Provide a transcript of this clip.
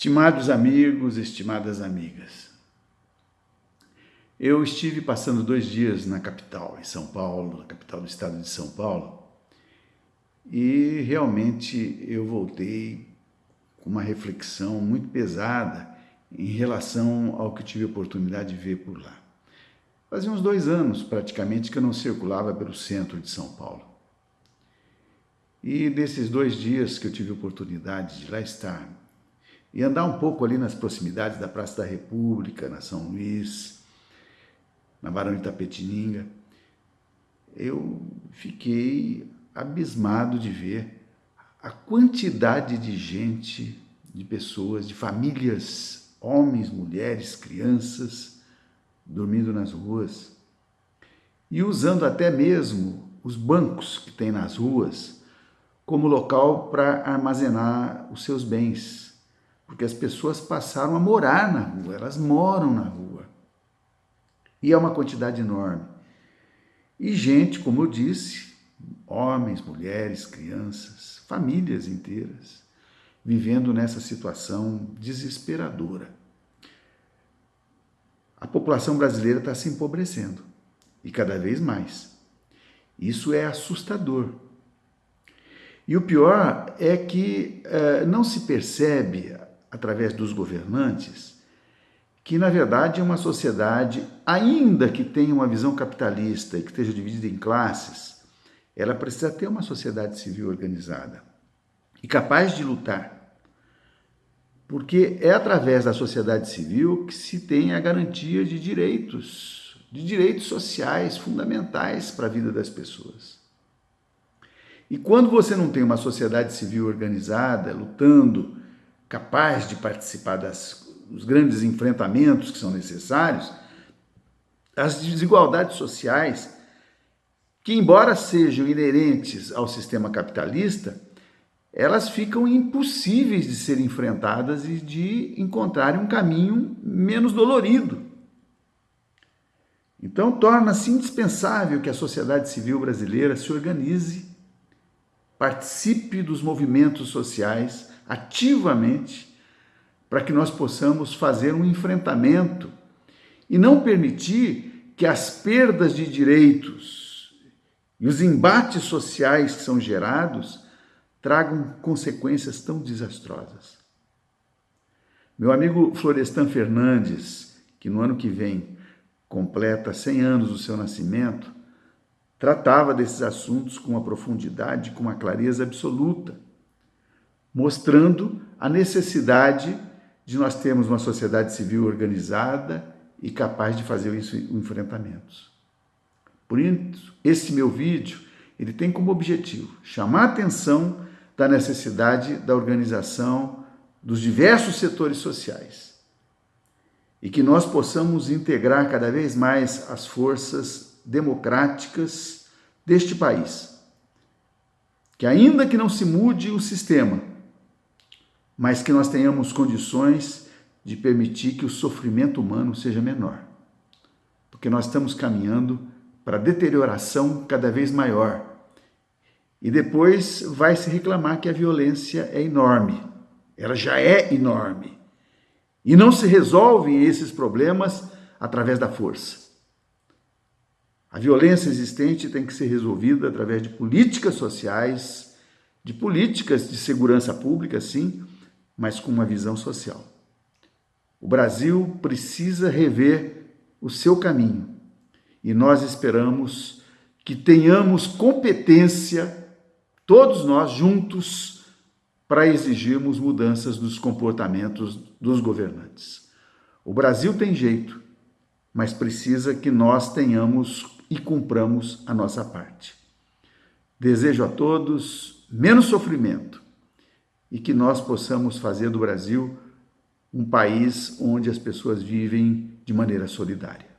Estimados amigos, estimadas amigas, eu estive passando dois dias na capital, em São Paulo, na capital do estado de São Paulo, e realmente eu voltei com uma reflexão muito pesada em relação ao que tive a oportunidade de ver por lá. Fazia uns dois anos, praticamente, que eu não circulava pelo centro de São Paulo. E desses dois dias que eu tive a oportunidade de lá estar, e andar um pouco ali nas proximidades da Praça da República, na São Luís, na Barão de Itapetininga, eu fiquei abismado de ver a quantidade de gente, de pessoas, de famílias, homens, mulheres, crianças, dormindo nas ruas. E usando até mesmo os bancos que tem nas ruas como local para armazenar os seus bens, porque as pessoas passaram a morar na rua, elas moram na rua. E é uma quantidade enorme. E gente, como eu disse, homens, mulheres, crianças, famílias inteiras, vivendo nessa situação desesperadora. A população brasileira está se empobrecendo, e cada vez mais. Isso é assustador. E o pior é que uh, não se percebe através dos governantes, que na verdade é uma sociedade, ainda que tenha uma visão capitalista e que esteja dividida em classes, ela precisa ter uma sociedade civil organizada e capaz de lutar. Porque é através da sociedade civil que se tem a garantia de direitos, de direitos sociais fundamentais para a vida das pessoas. E quando você não tem uma sociedade civil organizada, lutando capaz de participar dos grandes enfrentamentos que são necessários, as desigualdades sociais, que embora sejam inerentes ao sistema capitalista, elas ficam impossíveis de serem enfrentadas e de encontrarem um caminho menos dolorido. Então, torna-se indispensável que a sociedade civil brasileira se organize, participe dos movimentos sociais, ativamente para que nós possamos fazer um enfrentamento e não permitir que as perdas de direitos e os embates sociais que são gerados tragam consequências tão desastrosas. Meu amigo Florestan Fernandes, que no ano que vem completa 100 anos do seu nascimento, tratava desses assuntos com uma profundidade, com uma clareza absoluta mostrando a necessidade de nós termos uma sociedade civil organizada e capaz de fazer isso enfrentamentos. Por isso, esse meu vídeo, ele tem como objetivo chamar a atenção da necessidade da organização dos diversos setores sociais e que nós possamos integrar cada vez mais as forças democráticas deste país. Que ainda que não se mude o sistema, mas que nós tenhamos condições de permitir que o sofrimento humano seja menor. Porque nós estamos caminhando para deterioração cada vez maior. E depois vai se reclamar que a violência é enorme. Ela já é enorme. E não se resolvem esses problemas através da força. A violência existente tem que ser resolvida através de políticas sociais, de políticas de segurança pública, sim, mas com uma visão social. O Brasil precisa rever o seu caminho e nós esperamos que tenhamos competência, todos nós juntos, para exigirmos mudanças dos comportamentos dos governantes. O Brasil tem jeito, mas precisa que nós tenhamos e cumpramos a nossa parte. Desejo a todos menos sofrimento, e que nós possamos fazer do Brasil um país onde as pessoas vivem de maneira solidária.